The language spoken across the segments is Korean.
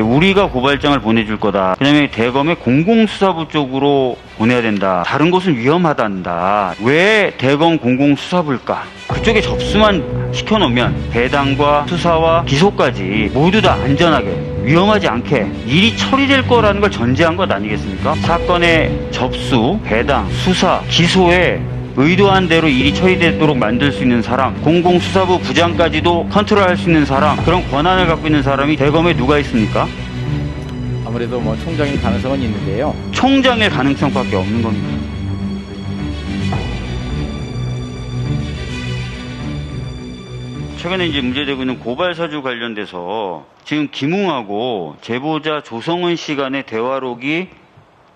우리가 고발장을 보내줄 거다. 그다음에 대검의 공공수사부 쪽으로 보내야 된다. 다른 곳은 위험하단다. 왜 대검 공공수사부일까? 그쪽에 접수만 시켜놓으면 배당과 수사와 기소까지 모두 다 안전하게 위험하지 않게 일이 처리될 거라는 걸 전제한 것 아니겠습니까? 사건의 접수, 배당, 수사, 기소에 의도한 대로 일이 처리되도록 만들 수 있는 사람, 공공수사부 부장까지도 컨트롤할 수 있는 사람, 그런 권한을 갖고 있는 사람이 대검에 누가 있습니까? 아무래도 뭐 총장일 가능성은 있는데요. 총장일 가능성밖에 없는 겁니다. 최근에 이제 문제되고 있는 고발 사주 관련돼서 지금 김웅하고 제보자 조성은 씨 간의 대화록이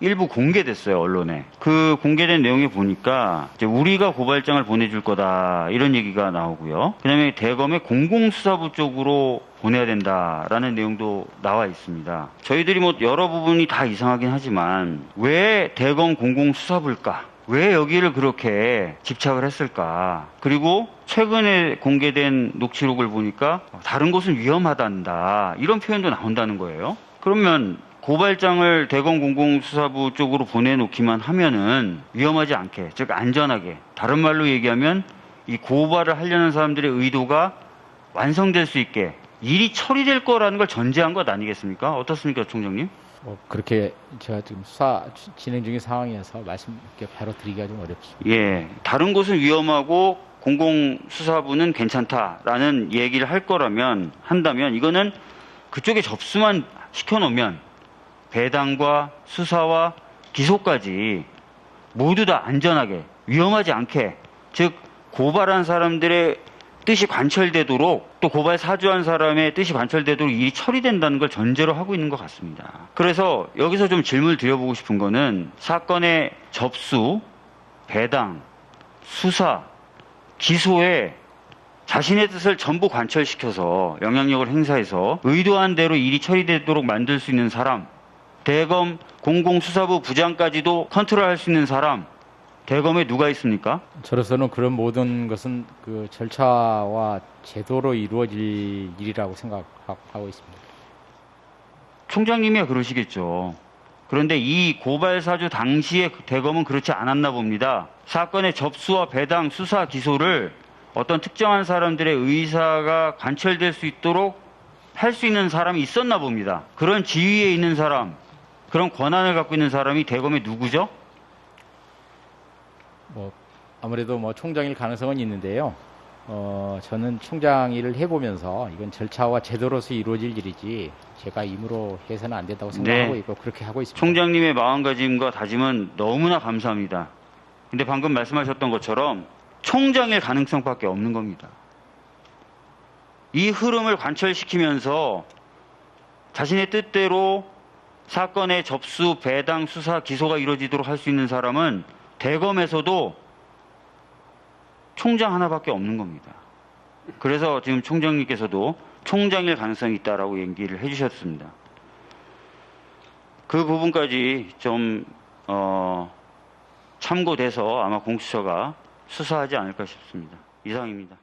일부 공개됐어요 언론에. 그 공개된 내용에 보니까 우리가 고발장을 보내줄 거다 이런 얘기가 나오고요. 그다음에 대검의 공공수사부 쪽으로 보내야 된다라는 내용도 나와 있습니다. 저희들이 뭐 여러 부분이 다 이상하긴 하지만 왜 대검 공공수사부일까? 왜 여기를 그렇게 집착을 했을까? 그리고 최근에 공개된 녹취록을 보니까 다른 곳은 위험하단다 이런 표현도 나온다는 거예요. 그러면 고발장을 대검 공공수사부 쪽으로 보내놓기만 하면은 위험하지 않게, 즉 안전하게. 다른 말로 얘기하면 이 고발을 하려는 사람들의 의도가 완성될 수 있게 일이 처리될 거라는 걸 전제한 것 아니겠습니까? 어떻습니까, 총장님? 뭐 그렇게 제가 지금 수사 지- 진행 중인 상황이어서 말씀 이렇게 바로 드리기가 좀 어렵습니다. 예, 다른 곳은 위험하고 공공수사부는 괜찮다라는 얘기를 할 거라면 한다면 이거는 그쪽에 접수만 시켜놓으면 배당과 수사와 기소까지 모두 다 안전하게 위험하지 않게 즉 고발한 사람들의 뜻이 관철되도록 또 고발 사주한 사람의 뜻이 관철되도록 일이 처리된다는 걸 전제로 하고 있는 것 같습니다. 그래서 여기서 좀 질문을 드려보고 싶은 거는 사건의 접수, 배당, 수사, 기소에 자신의 뜻을 전부 관철시켜서 영향력을 행사해서 의도한 대로 일이 처리되도록 만들 수 있는 사람, 대검 공공수사부 부장까지도 컨트롤할 수 있는 사람, 대검에 누가 있습니까? 저로서는 그런 모든 것은 그 절차와 제도로 이루어질 일이라고 생각하고 있습니다. 총장님이야 그러시겠죠. 그런데 이 고발 사주 당시에 그 대검은 그렇지 않았나 봅니다. 사건의 접수와 배당, 수사, 기소를 어떤 특정한 사람들의 의사가 관철될 수 있도록 할 수 있는 사람이 있었나 봅니다. 그런 지위에 있는 사람, 그런 권한을 갖고 있는 사람이 대검에 누구죠? 뭐 아무래도 뭐 총장일 가능성은 있는데요. 어, 저는 총장 일을 해보면서 이건 절차와 제도로서 이루어질 일이지 제가 임으로 해서는 안 된다고 생각하고 네. 있고 그렇게 하고 있습니다. 총장님의 마음가짐과 다짐은 너무나 감사합니다. 근데 방금 말씀하셨던 것처럼 총장일 가능성밖에 없는 겁니다. 이 흐름을 관철시키면서 자신의 뜻대로 사건의 접수, 배당, 수사, 기소가 이루어지도록 할 수 있는 사람은 대검에서도 총장 하나밖에 없는 겁니다. 그래서 지금 총장님께서도 총장일 가능성이 있다라고 얘기를 해주셨습니다. 그 부분까지 좀 어, 참고돼서 아마 공수처가 수사하지 않을까 싶습니다. 이상입니다.